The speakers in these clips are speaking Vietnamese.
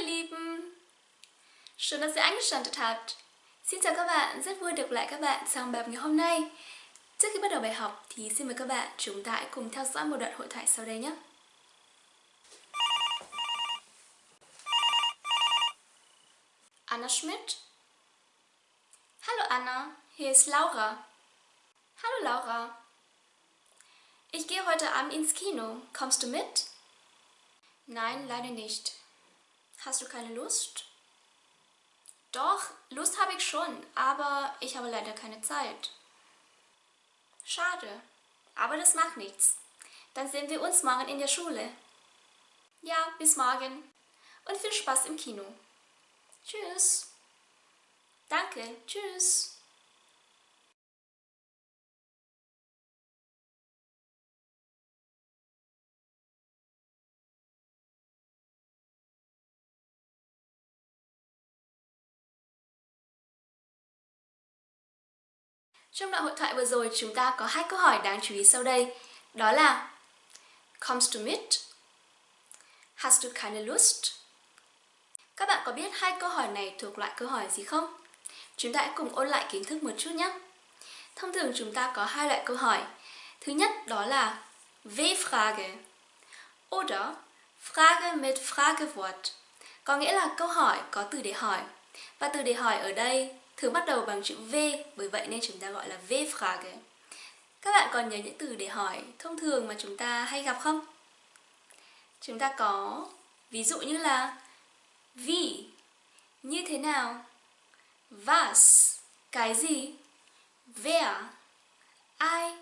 ihr Lieben! Schön, dass ihr eingeschaltet habt. Xin chào các bạn, rất vui được lại các bạn trong bài học ngày hôm nay. Trước khi bắt đầu bài học thì xin mời các bạn chúng ta hãy cùng theo dõi một đoạn hội thoại sau đây nhé. Anna Schmidt Hallo Anna, hier ist Laura. Hallo Laura. Ich gehe heute Abend ins Kino. Kommst du mit? Nein, leider nicht. Hast du keine Lust? Doch, Lust habe ich schon, aber ich habe leider keine Zeit. Schade, aber das macht nichts. Dann sehen wir uns morgen in der Schule. Ja, bis morgen und viel Spaß im Kino. Tschüss. Danke, tschüss. Trong đoạn hội thoại vừa rồi, chúng ta có hai câu hỏi đáng chú ý sau đây. Đó là, comes to mit? Hast du keine Lust? Các bạn có biết hai câu hỏi này thuộc loại câu hỏi gì không? Chúng ta hãy cùng ôn lại kiến thức một chút nhé. Thông thường chúng ta có hai loại câu hỏi. Thứ nhất, đó là W-Frage oder, Frage mit Fragewort có nghĩa là câu hỏi có từ để hỏi. Và từ để hỏi ở đây thường bắt đầu bằng chữ V, bởi vậy nên chúng ta gọi là V-Frage. Các bạn còn nhớ những từ để hỏi thông thường mà chúng ta hay gặp không? Chúng ta có ví dụ như là Wie, như thế nào? Was, cái gì? Wer, ai?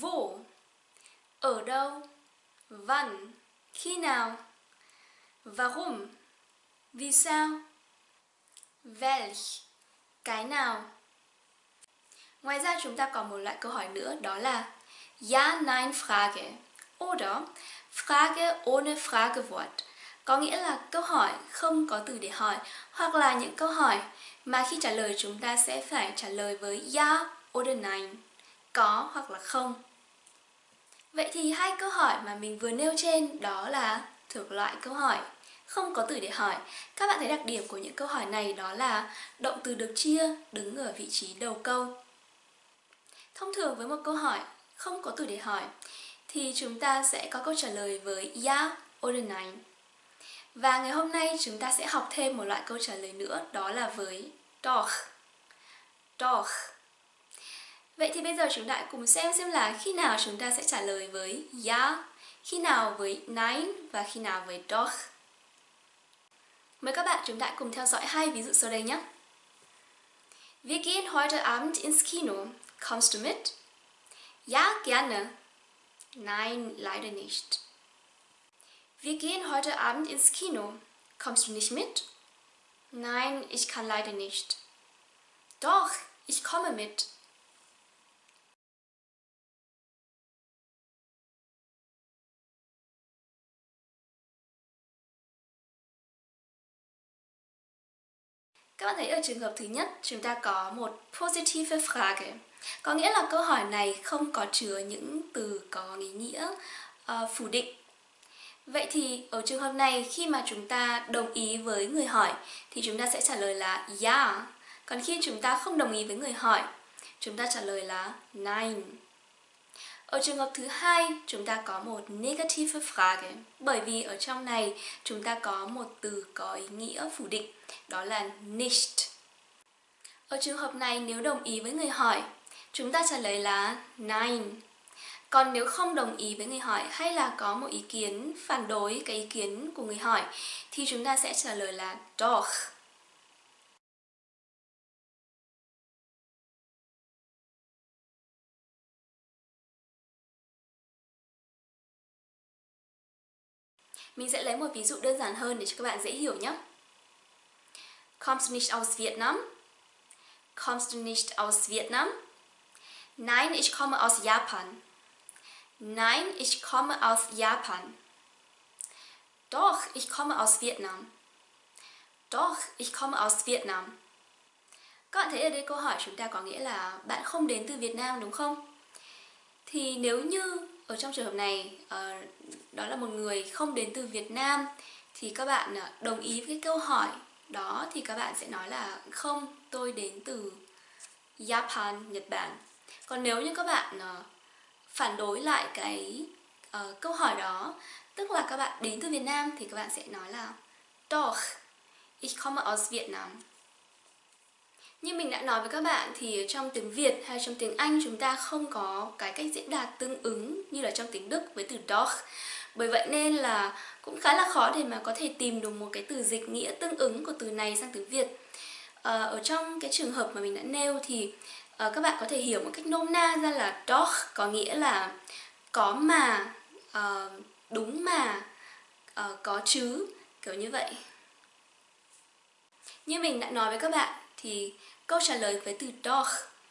Wo, ở đâu? Wann, khi nào? Warum, vì sao? Welch, cái nào? Ngoài ra chúng ta còn một loại câu hỏi nữa đó là Ja, Nein, Frage. Oder Frage ohne Fragewort. Có nghĩa là câu hỏi không có từ để hỏi hoặc là những câu hỏi mà khi trả lời chúng ta sẽ phải trả lời với Ja oder Nein. Có hoặc là không. Vậy thì hai câu hỏi mà mình vừa nêu trên đó là thuộc loại câu hỏi không có từ để hỏi. Các bạn thấy đặc điểm của những câu hỏi này đó là động từ được chia đứng ở vị trí đầu câu. Thông thường với một câu hỏi không có từ để hỏi thì chúng ta sẽ có câu trả lời với Ja oder Nein. Và ngày hôm nay chúng ta sẽ học thêm một loại câu trả lời nữa đó là với Doch. Doch. Vậy thì bây giờ chúng ta cùng xem xem là khi nào chúng ta sẽ trả lời với Ja, khi nào với Nein và khi nào với Doch. Mời các bạn chúng ta cùng theo dõi hai ví dụ sau đây nhé. Wir gehen heute Abend ins Kino. Kommst du mit? Ja, gerne. Nein, leider nicht. Wir gehen heute Abend ins Kino. Kommst du nicht mit? Nein, ich kann leider nicht. Doch, ich komme mit. Các bạn thấy ở trường hợp thứ nhất chúng ta có một positive Frage. Có nghĩa là câu hỏi này không có chứa những từ có ý nghĩa uh, phủ định. Vậy thì ở trường hợp này khi mà chúng ta đồng ý với người hỏi thì chúng ta sẽ trả lời là Ja Còn khi chúng ta không đồng ý với người hỏi chúng ta trả lời là Nein ở trường hợp thứ hai, chúng ta có một negative Frage. Bởi vì ở trong này chúng ta có một từ có ý nghĩa phủ định, đó là nicht. Ở trường hợp này nếu đồng ý với người hỏi, chúng ta trả lời là nein. Còn nếu không đồng ý với người hỏi hay là có một ý kiến phản đối cái ý kiến của người hỏi thì chúng ta sẽ trả lời là doch. Mình sẽ lấy một ví dụ đơn giản hơn để cho các bạn dễ hiểu nhé. Kommst du nicht aus Vietnam? Kommst du nicht aus Vietnam? Nein, ich komme aus Japan. Nein, ich komme aus Japan. Doch, ich komme aus Vietnam. Doch, ich komme aus Vietnam. Các bạn thấy ở đây câu hỏi chúng ta có nghĩa là bạn không đến từ Việt Nam đúng không? Thì nếu như ở trong trường hợp này ờ, đó là một người không đến từ Việt Nam thì các bạn ờ, đồng ý với cái câu hỏi đó thì các bạn sẽ nói là không, tôi đến từ Japan, Nhật Bản. Còn nếu như các bạn uh, phản đối lại cái uh, câu hỏi đó, tức là các bạn đến từ Việt Nam thì các bạn sẽ nói là Doch, ich komme aus Vietnam. Như mình đã nói với các bạn thì trong tiếng Việt hay trong tiếng Anh chúng ta không có cái cách diễn đạt tương ứng như là trong tiếng Đức với từ doch. Bởi vậy nên là cũng khá là khó để mà có thể tìm được một cái từ dịch nghĩa tương ứng của từ này sang tiếng Việt. À, ở trong cái trường hợp mà mình đã nêu thì à, các bạn có thể hiểu một cách nôm na ra là doch có nghĩa là có mà, à, đúng mà, à, có chứ, kiểu như vậy. Như mình đã nói với các bạn thì câu trả lời với từ doch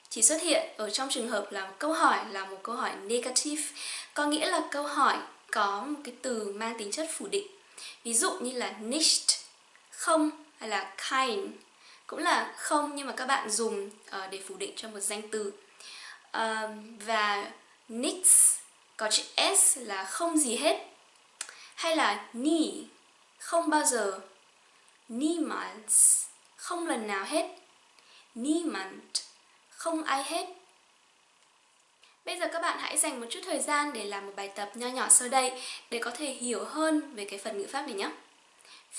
chỉ xuất hiện ở trong trường hợp là một câu hỏi là một câu hỏi negative, có nghĩa là câu hỏi có một cái từ mang tính chất phủ định. Ví dụ như là nicht, không hay là kein cũng là không nhưng mà các bạn dùng uh, để phủ định cho một danh từ. Uh, và nichts có chữ s là không gì hết. Hay là nie, không bao giờ. Niemals, không lần nào hết. Niemand, không ai hết. Bây giờ các bạn hãy dành một chút thời gian để làm một bài tập nho nhỏ sau đây để có thể hiểu hơn về cái phần ngữ pháp này nhé.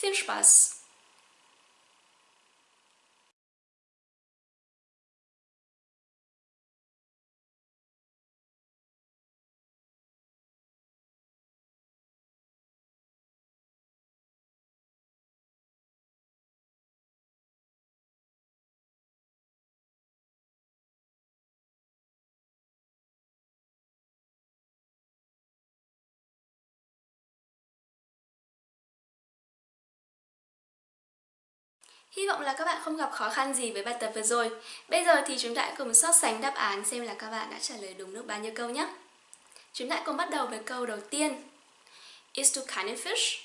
Viel Spaß! Hy vọng là các bạn không gặp khó khăn gì với bài tập vừa rồi. Bây giờ thì chúng ta cùng so sánh đáp án xem là các bạn đã trả lời đúng được bao nhiêu câu nhé. Chúng ta cùng bắt đầu với câu đầu tiên. Isst du keinen Fisch?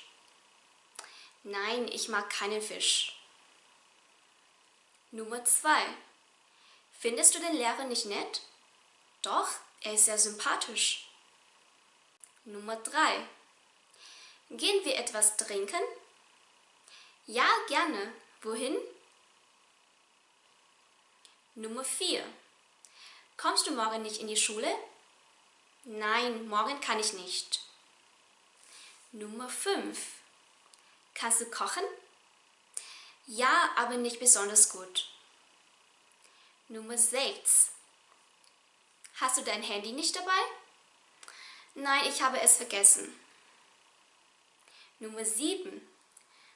Nein, ich mag keinen Fisch. Nummer 2. Findest du den Lehrer nicht nett? Doch, er ist sehr sympathisch. Nummer 3. Gehen wir etwas trinken? Ja, gerne. Wohin? Nummer 4. Kommst du morgen nicht in die Schule? Nein, morgen kann ich nicht. Nummer 5. Kannst du kochen? Ja, aber nicht besonders gut. Nummer 6. Hast du dein Handy nicht dabei? Nein, ich habe es vergessen. Nummer 7.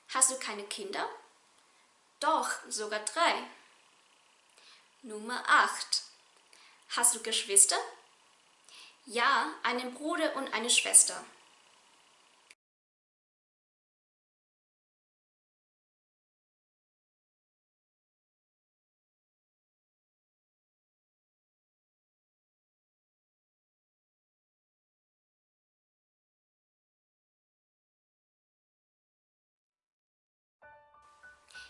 Hast du keine Kinder? Doch, sogar drei. Nummer 8. Hast du Geschwister? Ja, einen Bruder und eine Schwester.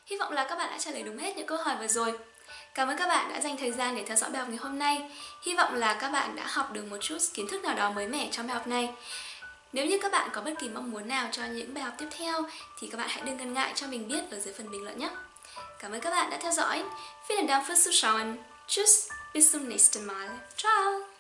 Hy vọng là các bạn đã trả lời đúng hết những câu hỏi vừa rồi. Cảm ơn các bạn đã dành thời gian để theo dõi bài học ngày hôm nay. Hy vọng là các bạn đã học được một chút kiến thức nào đó mới mẻ trong bài học này. Nếu như các bạn có bất kỳ mong muốn nào cho những bài học tiếp theo thì các bạn hãy đừng ngần ngại cho mình biết ở dưới phần bình luận nhé. Cảm ơn các bạn đã theo dõi. Vielen Dank fürs Zuschauen. Tschüss, bis zum nächsten Mal. Ciao!